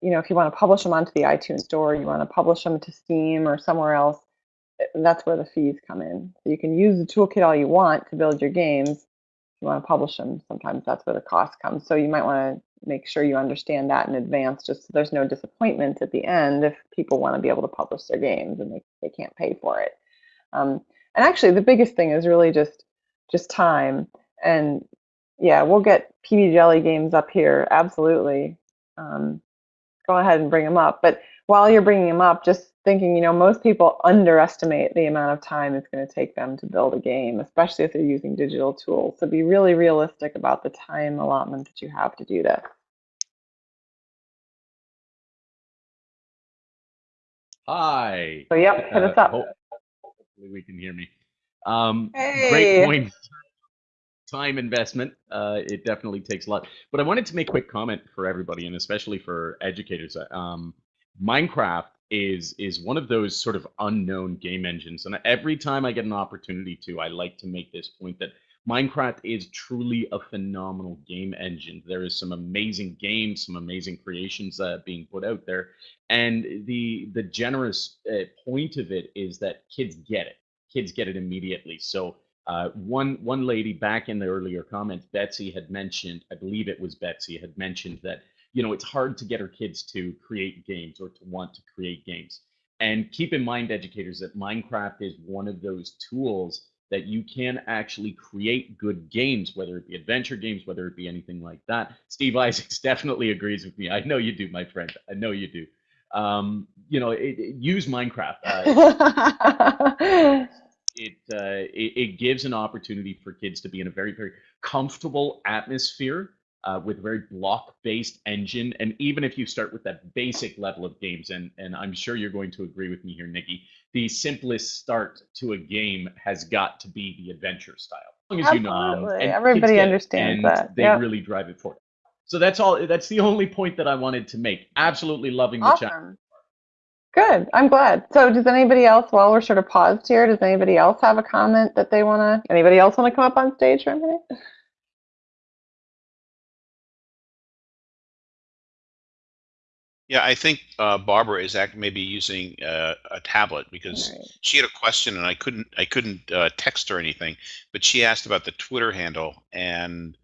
you know, if you want to publish them onto the iTunes store, you want to publish them to Steam or somewhere else, that's where the fees come in. So you can use the toolkit all you want to build your games. You want to publish them, sometimes that's where the cost comes. So you might want to make sure you understand that in advance just so there's no disappointment at the end if people want to be able to publish their games and they, they can't pay for it. Um, and actually the biggest thing is really just just time. And yeah, we'll get PB Jelly games up here, absolutely. Um, go ahead and bring them up. But while you're bringing them up, just thinking, you know, most people underestimate the amount of time it's going to take them to build a game, especially if they're using digital tools. So be really realistic about the time allotment that you have to do this. Hi. So yep, hit us up. Uh, hopefully we can hear me. Um, hey. Great point. Time investment. Uh, it definitely takes a lot. But I wanted to make a quick comment for everybody, and especially for educators. Um, Minecraft is is one of those sort of unknown game engines, and every time I get an opportunity to, I like to make this point that Minecraft is truly a phenomenal game engine. There is some amazing games, some amazing creations uh, being put out there, and the the generous uh, point of it is that kids get it. Kids get it immediately. So uh, one one lady back in the earlier comments, Betsy had mentioned, I believe it was Betsy had mentioned that you know it's hard to get our kids to create games or to want to create games. And keep in mind, educators, that Minecraft is one of those tools that you can actually create good games, whether it be adventure games, whether it be anything like that. Steve Isaacs [laughs] definitely agrees with me. I know you do, my friend. I know you do. Um, you know, it, it, use Minecraft. Uh, [laughs] it, uh, it, it gives an opportunity for kids to be in a very very comfortable atmosphere uh, with a very block-based engine. And even if you start with that basic level of games, and and I'm sure you're going to agree with me here, Nikki, the simplest start to a game has got to be the adventure style. As long as Absolutely. you know, um, everybody understands and that. They yep. really drive it forward. So that's all. That's the only point that I wanted to make. Absolutely loving the awesome. chat. Good. I'm glad. So, does anybody else, while we're sort of paused here, does anybody else have a comment that they want to? Anybody else want to come up on stage for a minute? Yeah, I think uh, Barbara is act maybe using uh, a tablet because Right. she had a question and I couldn't I couldn't uh, text her anything, but she asked about the Twitter handle and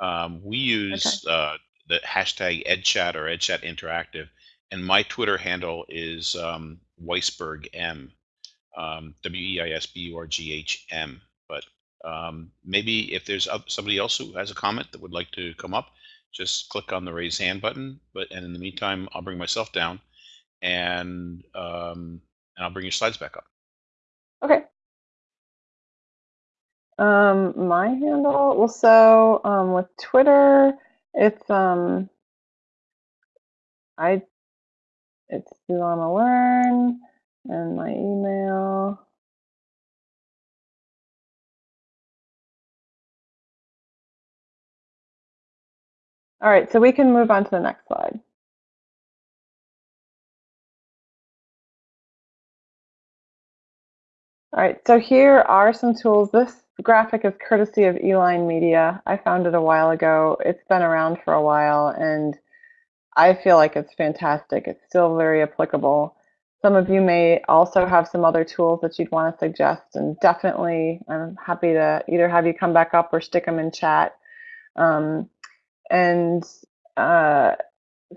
um, we use uh, the hashtag EdChat or EdChat Interactive, and my Twitter handle is um, Weisburgh M, um, W E I S B U R G H M. But um, maybe if there's oth- somebody else who has a comment that would like to come up, just click on the raise hand button. But and in the meantime, I'll bring myself down, and um, and I'll bring your slides back up. Okay. Um, my handle. Well, so um, with Twitter, it's um, I, it's Zulama Learn, and my email. All right, so we can move on to the next slide. All right, so here are some tools. This graphic is courtesy of E-Line Media. I found it a while ago. It's been around for a while, and I feel like it's fantastic. It's still very applicable. Some of you may also have some other tools that you'd want to suggest, and definitely I'm happy to either have you come back up or stick them in chat. Um, and uh,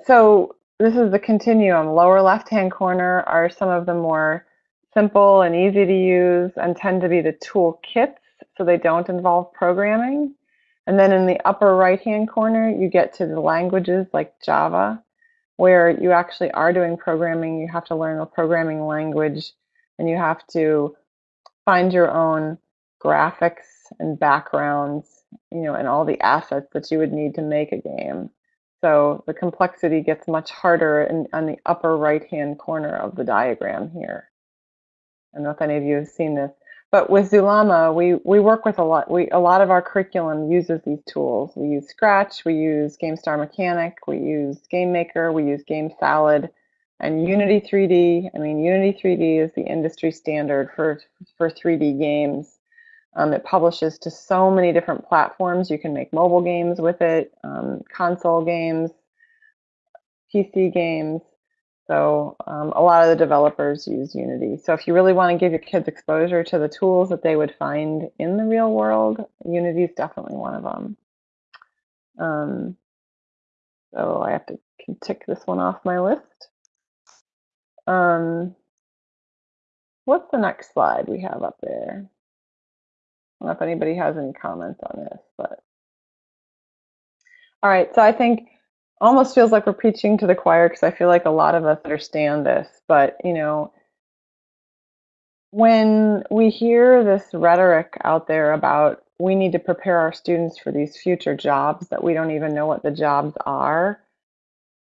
so this is the continuum. Lower left-hand corner are some of the more simple and easy to use and tend to be the tool kits, so they don't involve programming. And then in the upper right-hand corner, you get to the languages like Java, where you actually are doing programming. You have to learn a programming language, and you have to find your own graphics and backgrounds, you know, and all the assets that you would need to make a game. So the complexity gets much harder in, on the upper right-hand corner of the diagram here. I don't know if any of you have seen this, but with Zulama, we, we work with a lot. We a lot of our curriculum uses these tools. We use Scratch, we use GameStar Mechanic, we use Game Maker, we use Game Salad, and Unity 3D. I mean, Unity 3D is the industry standard for for 3D games. Um, it publishes to so many different platforms. You can make mobile games with it, um, console games, PC games. So um, a lot of the developers use Unity. So if you really want to give your kids exposure to the tools that they would find in the real world, Unity is definitely one of them. Um, so I have to tick this one off my list. Um, what's the next slide we have up there? I don't know if anybody has any comments on this, but all right. So I think almost feels like we're preaching to the choir because I feel like a lot of us understand this, but you know, when we hear this rhetoric out there about we need to prepare our students for these future jobs that we don't even know what the jobs are,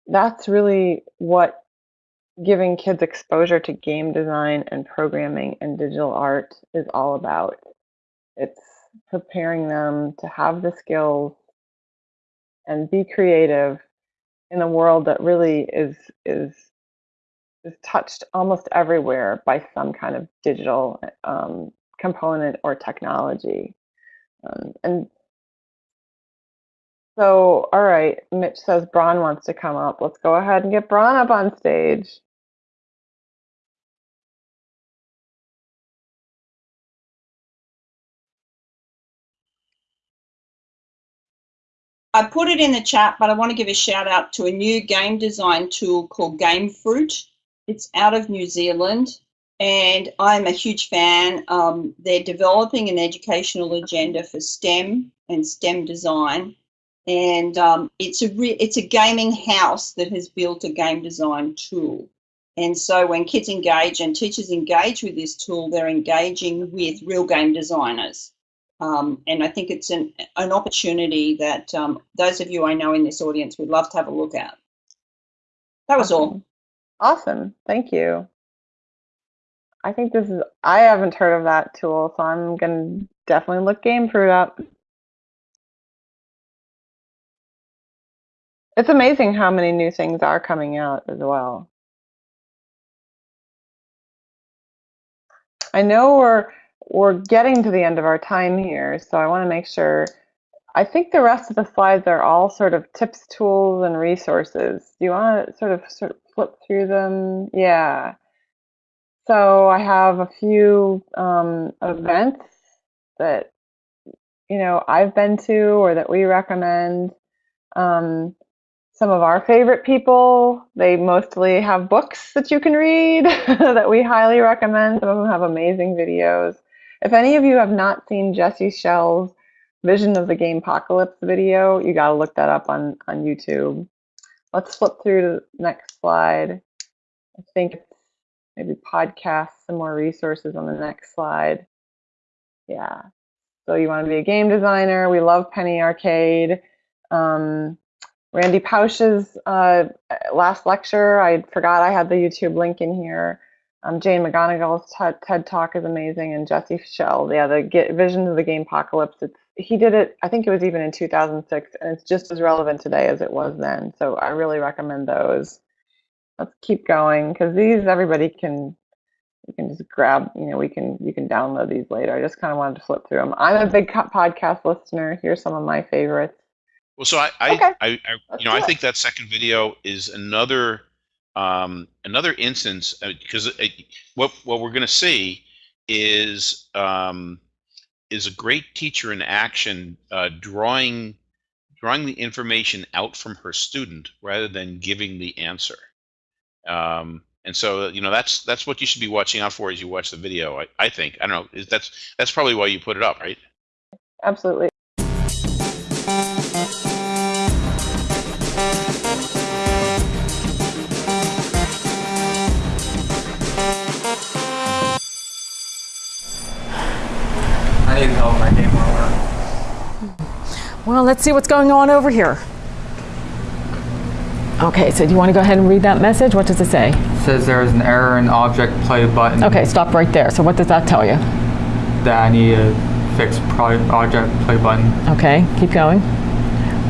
that's really what giving kids exposure to game design and programming and digital art is all about. Preparing them to have the skills and be creative in a world that really is is is touched almost everywhere by some kind of digital um, component or technology. Um, and so, all right, Mitch says Braun wants to come up. Let's go ahead and get Braun up on stage. I put it in the chat, but I want to give a shout out to a new game design tool called Gamefroot. It's out of New Zealand, and I'm a huge fan. Um, they're developing an educational agenda for STEM and STEM design, and um, it's a it's a gaming house that has built a game design tool. And so when kids engage and teachers engage with this tool, they're engaging with real game designers. Um, and I think it's an, an opportunity that um, those of you I know in this audience would love to have a look at. That was all. Awesome. Thank you. I think this is, I haven't heard of that tool, so I'm going to definitely look Gamefroot up. It's amazing how many new things are coming out as well. I know we're we're getting to the end of our time here, so I want to make sure. I think the rest of the slides are all sort of tips, tools, and resources. Do you want to sort of sort of flip through them? Yeah. So I have a few um, events that you know I've been to or that we recommend. Um, some of our favorite people. They mostly have books that you can read [laughs] that we highly recommend. Some of them have amazing videos. If any of you have not seen Jesse Schell's Vision of the Game Apocalypse video, you got to look that up on, on YouTube. Let's flip through to the next slide. I think maybe podcasts, some more resources on the next slide. Yeah. So you want to be a game designer. We love Penny Arcade. Um, Randy Pausch's uh, last lecture, I forgot I had the YouTube link in here. Um, Jane McGonigal's TED, TED, Talk is amazing, and Jesse Schell, yeah, the get, Visions of the Game Apocalypse. It's he did it. I think it was even in 2006, and it's just as relevant today as it was then. So I really recommend those. Let's keep going because these everybody can you can just grab. You know, we can you can download these later. I just kind of wanted to flip through them. I'm a big podcast listener. Here's some of my favorites. Well, so I, I, okay. I, I you know, I think that second video is another, um, another instance because uh, what what we're going to see is um, is a great teacher in action, uh, drawing drawing the information out from her student rather than giving the answer. Um, and so you know that's that's what you should be watching out for as you watch the video. I, I think I don't know. That's that's probably why you put it up, right? Absolutely. Well, let's see what's going on over here. Okay, so do you want to go ahead and read that message? What does it say? It says there is an error in object play button. Okay, stop right there. So what does that tell you? That I need to fix object play button. Okay, keep going.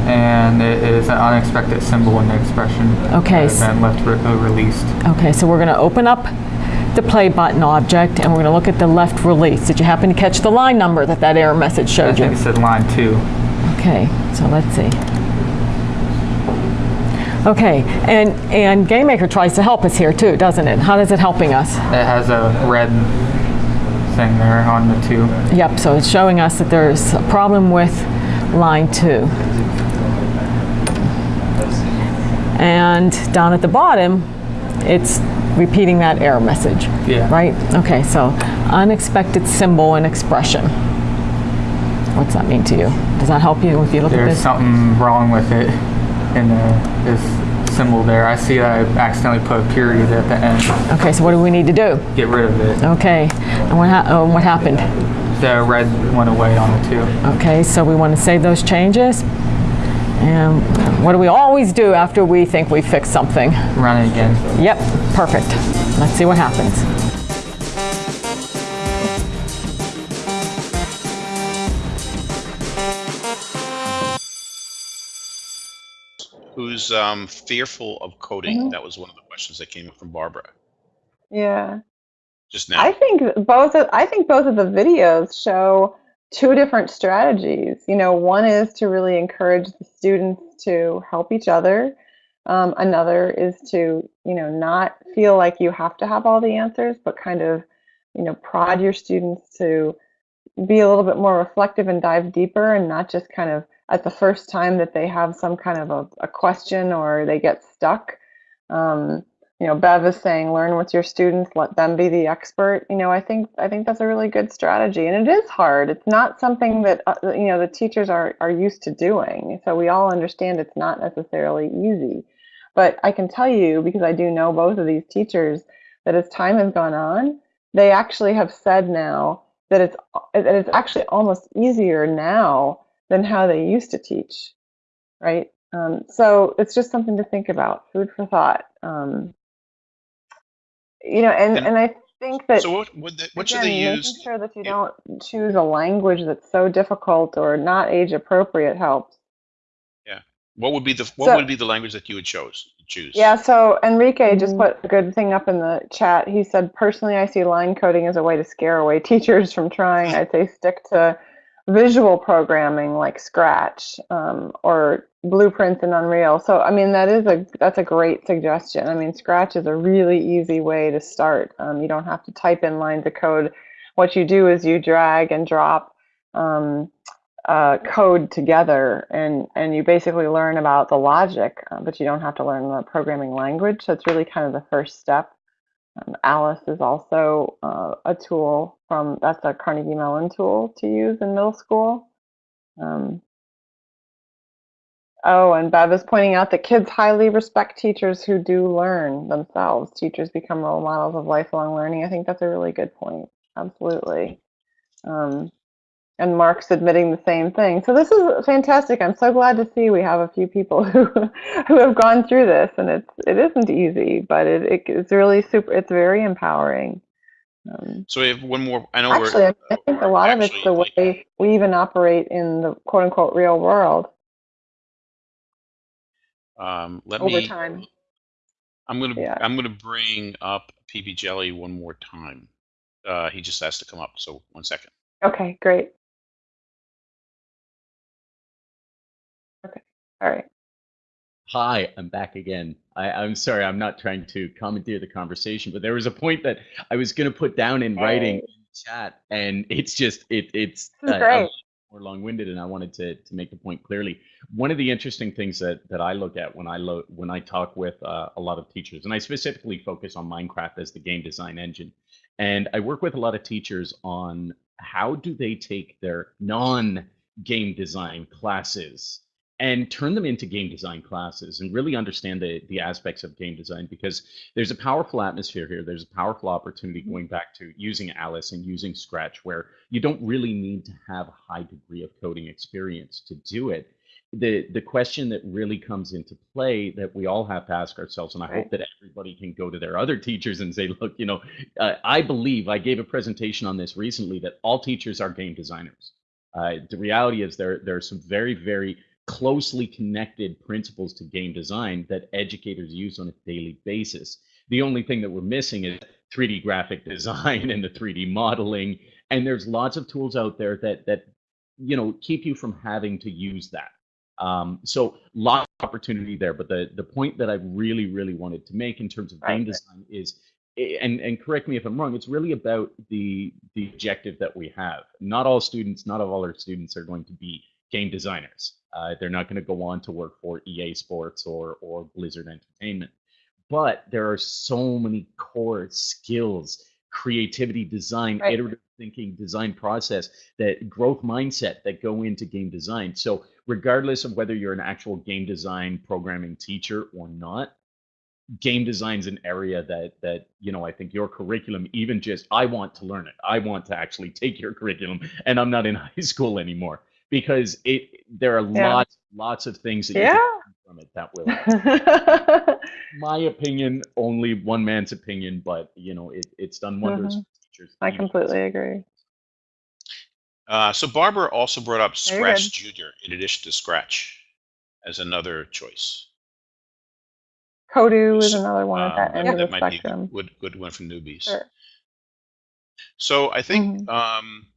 And it is an unexpected symbol in the expression. Okay. And left re uh, released. Okay, so we're going to open up the play button object and we're going to look at the left release. Did you happen to catch the line number that that error message showed you? I think it said line two. Okay, so let's see. Okay, and, and GameMaker tries to help us here too, doesn't it? How is it helping us? It has a red thing there on the two. Yep, so it's showing us that there's a problem with line two. And down at the bottom, it's repeating that error message. Yeah. Right? Okay, so unexpected symbol and expression. What's that mean to you? Does that help you if you look There's at this? There's something wrong with it in the, this symbol there. I see I accidentally put a period at the end. Okay, so what do we need to do? Get rid of it. Okay, and what, ha oh, what happened? The red went away on the two. Okay, so we want to save those changes. And what do we always do after we think we fix something? Run it again. Yep, perfect. Let's see what happens. Who's um, fearful of coding? Mm -hmm. That was one of the questions that came up from Barbara. Yeah. Just now. I think both. Of, I think both of the videos show two different strategies. You know, one is to really encourage the students to help each other. Um, another is to, you know, not feel like you have to have all the answers, but kind of, you know, prod your students to be a little bit more reflective and dive deeper and not just kind of at the first time that they have some kind of a, a question or they get stuck. Um, you know, Bev is saying, learn with your students, let them be the expert. You know, I think I think that's a really good strategy, and it is hard. It's not something that uh, you know the teachers are are used to doing. So we all understand it's not necessarily easy, But I can tell you, because I do know both of these teachers, that as time has gone on, they actually have said now that it's that it's actually almost easier now than how they used to teach, right? Um, so it's just something to think about, food for thought. Um, you know, and, and, and I think that so what, what, the, what again, should they use? Making sure that you don't choose a language that's so difficult or not age appropriate helps. Yeah. What would be the what So- would be the language that you would chose choose? Yeah, so Enrique just put a good thing up in the chat. He said, personally, I see line coding as a way to scare away [laughs] teachers from trying. I'd say stick to visual programming like Scratch um, or Blueprints in Unreal. So, I mean, that is a that's a great suggestion. I mean, Scratch is a really easy way to start. Um, you don't have to type in lines of code. What you do is you drag and drop um, uh, code together, and and you basically learn about the logic, uh, but you don't have to learn the programming language. So it's really kind of the first step. Um, Alice is also uh, a tool from that's a Carnegie Mellon tool to use in middle school. Um, oh, and Bev is pointing out that kids highly respect teachers who do learn themselves. Teachers become role models of lifelong learning. I think that's a really good point. Absolutely. Um, and Mark's admitting the same thing. So this is fantastic. I'm so glad to see we have a few people [laughs] who who have gone through this, and it's it isn't easy, but it, it it's really super. It's very empowering. Um, So we have one more. I know actually, we're. I think a lot of it's the way we even operate in the quote unquote real world Um, let over me. time. I'm gonna. Yeah. I'm gonna bring up PB Jelly one more time. Uh, he just has to come up. So one second. Okay, great. Okay, all right. Hi, I'm back again. I, I'm sorry, I'm not trying to commandeer the conversation, but there was a point that I was going to put down in writing Hey. in the chat, and it's just it it's uh, great. more long-winded, and I wanted to to make the point clearly. One of the interesting things that that I look at when I lo- when I talk with uh, a lot of teachers, and I specifically focus on Minecraft as the game design engine, and I work with a lot of teachers on how do they take their non-game design classes and turn them into game design classes and really understand the, the aspects of game design because there's a powerful atmosphere here. There's a powerful opportunity going back to using Alice and using Scratch where you don't really need to have a high degree of coding experience to do it. The, the question that really comes into play that we all have to ask ourselves, and I Right. hope that everybody can go to their other teachers and say, look, you know, uh, I believe I gave a presentation on this recently that all teachers are game designers. Uh, the reality is there there are some very very closely connected principles to game design that educators use on a daily basis. The only thing that we're missing is 3D graphic [laughs] design and the 3D modeling. And there's lots of tools out there that that you know keep you from having to use that. Um, so lots of opportunity there. But the the point that I really really wanted to make in terms of game Right. design is and and correct me if I'm wrong, it's really about the the objective that we have. Not all students, not of all our students are going to be game designers. Uh, they're not going to go on to work for EA Sports or or Blizzard Entertainment. But there are so many core skills, creativity, design, Right. iterative thinking, design process, that growth mindset that go into game design. So regardless of whether you're an actual game design programming teacher or not, game design is an area that that you know I think your curriculum even just I want to learn it. I want to actually take your curriculum and I'm not in [laughs] high school anymore because it there are Yeah. lots lots of things that you Yeah. can learn from it that will [laughs] my opinion only one man's opinion but you know it, it's done wonders Mhm. for teachers I even- completely agree. Uh, so Barbara also brought up Scratch. Junior in addition to Scratch as another choice. Kodu is another one at Um, that end of the that might be a spectrum. good, good, good one for newbies. Sure. So I think, Mm-hmm. um, uh,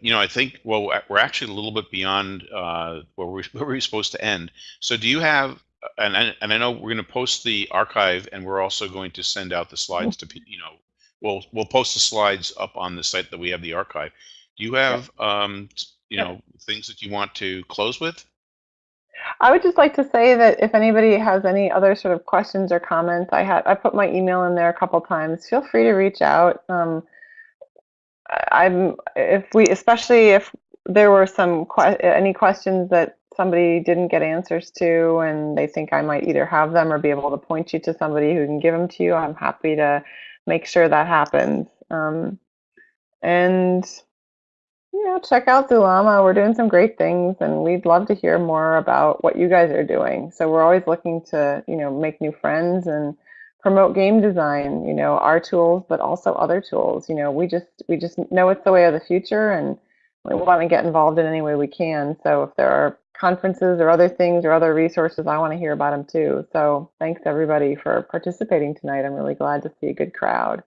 you know, I think, well, we're- actually a little bit beyond uh, where, we, [laughs] where we were supposed to end. So do you have, and I, and I know we're going to post the archive and we're also going to send out the slides to, you know, we'll, we'll post the slides up on the site that we have the archive. Do you have, um, you know, things that you want to close with? I would just like to say that if anybody has any other sort of questions or comments, I had I put my email in there a couple times. Feel free to reach out. Um, I'm if we especially if there were some que- any questions that somebody didn't get answers to and they think I might either have them or be able to point you to somebody who can give them to you, I'm happy to make sure that happens. Um, and you know, check out Zulama. We're doing some great things, and we'd love to hear more about what you guys are doing. So we're always looking to, you know, make new friends and promote game design. You know, our tools, but also other tools. You know, we just we just know it's the way of the future, and we want to get involved in any way we can. So if there are conferences or other things or other resources, I want to hear about them too. So thanks everybody for participating tonight. I'm really glad to see a good crowd.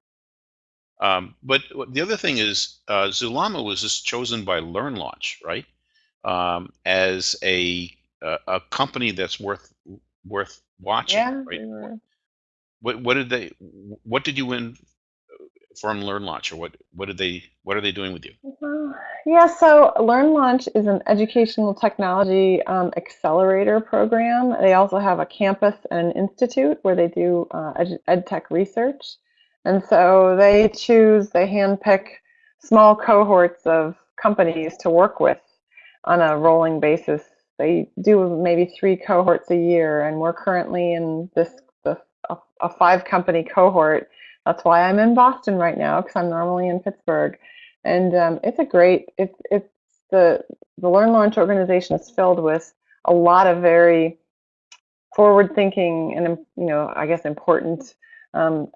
Um, but the other thing is, uh, Zulama was just chosen by Learn Launch, right? Um, as a, a a company that's worth worth watching, Yeah. right? What what did they what did you win from Learn Launch, or what what did they what are they doing with you? Yeah, so Learn Launch is an educational technology um, accelerator program. They also have a campus and an institute where they do uh, ed, ed tech research. And so they choose, they handpick small cohorts of companies to work with on a rolling basis. They do maybe three cohorts a year, and we're currently in this a, five company cohort. That's why I'm in Boston right now because I'm normally in Pittsburgh and um, it's a great it's it's the the learn launch organization is filled with a lot of very forward thinking and you know i guess important um,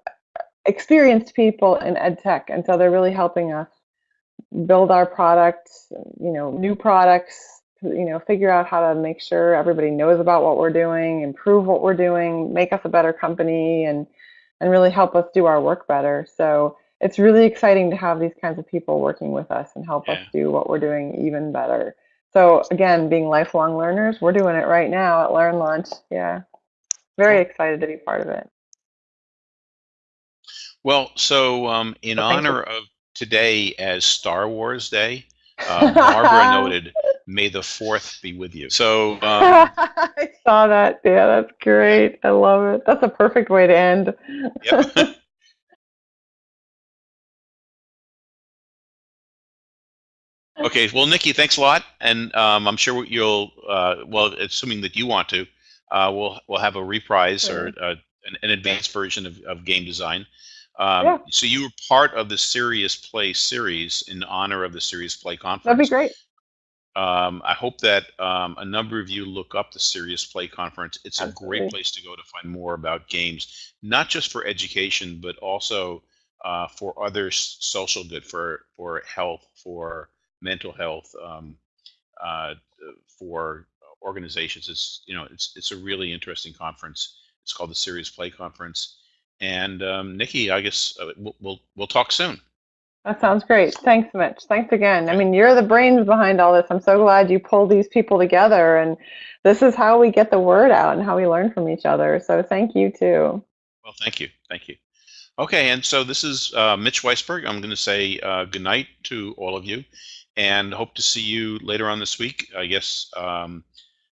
experienced people in ed tech and so they're really helping us build our products you know new products you know figure out how to make sure everybody knows about what we're doing improve what we're doing make us a better company and and really help us do our work better so it's really exciting to have these kinds of people working with us and help us do what we're doing even better. So again, being lifelong learners, we're doing it right now at Learn Launch. Yeah, very excited to be part of it. Well, so um, in Well, thank you. honor of today as Star Wars Day, [laughs] uh, Barbara noted, "May the Fourth be with you." So um, [laughs] I saw that. Yeah, that's great. I love it. That's a perfect way to end. Yep. [laughs] Okay, well, Nikki, thanks a lot, and um, I'm sure you'll, uh, well, assuming that you want to, uh, we'll we'll have a reprise or uh, an, an advanced version of, of game design. Um, Yeah. So you were part of the Serious Play series in honor of the Serious Play conference. That'd be great. Um, I hope that um, a number of you look up the Serious Play Conference. It's a Absolutely. great place to go to find more about games, not just for education, but also uh, for other social good, for for health, for mental health, um, uh, for organizations. It's you know it's it's a really interesting conference. It's called the Serious Play Conference. And um, Nikki, I guess uh, we'll, we'll we'll talk soon. That sounds great. Thanks, Mitch. Thanks again. I mean, you're the brains behind all this. I'm so glad you pulled these people together, and this is how we get the word out and how we learn from each other. So thank you too. Well, thank you. Thank you. Okay, and so this is uh, Mitch Weisburgh. I'm going to say uh, good night to all of you and hope to see you later on this week. I guess um,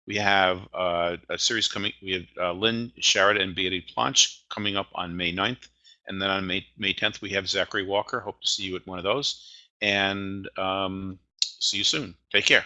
we have uh, a series coming. We have uh, Lynn Sharrett and Beatty Planch coming up on May 9th. And then on May, May 10th, we have Zachary Walker. Hope to see you at one of those. And um, see you soon. Take care.